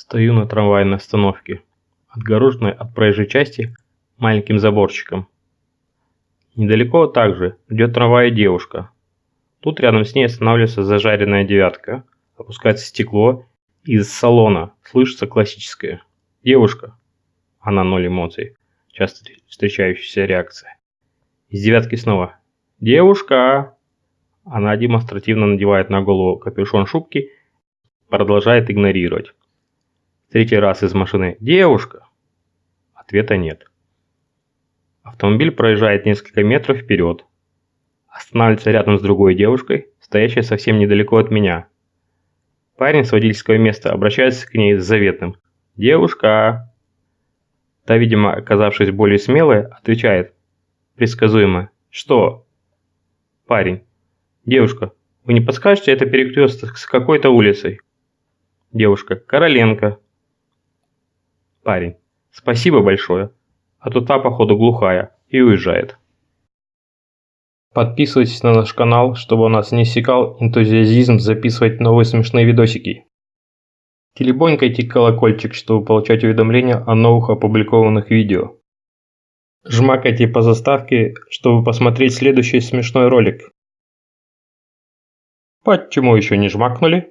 Стою на трамвайной остановке, отгороженной от проезжей части маленьким заборчиком. Недалеко также ждет трамвай девушка. Тут рядом с ней останавливается зажаренная девятка, опускается стекло, и из салона слышится классическое «Девушка». Она ноль эмоций, часто встречающаяся реакция. Из девятки снова «Девушка!» Она демонстративно надевает на голову капюшон шубки, продолжает игнорировать. Третий раз из машины «Девушка!» Ответа нет. Автомобиль проезжает несколько метров вперед. Останавливается рядом с другой девушкой, стоящей совсем недалеко от меня. Парень с водительского места обращается к ней с заветным «Девушка!». Та, видимо, оказавшись более смелой, отвечает предсказуемо «Что?» Парень «Девушка, вы не подскажете, это перекресток с какой-то улицей?» Девушка «Короленко». Парень. Спасибо большое. А то та, походу, глухая и уезжает. Подписывайтесь на наш канал, чтобы у нас не иссякал энтузиазизм записывать новые смешные видосики. Телебонькайте колокольчик, чтобы получать уведомления о новых опубликованных видео. Жмакайте по заставке, чтобы посмотреть следующий смешной ролик. Почему еще не жмакнули?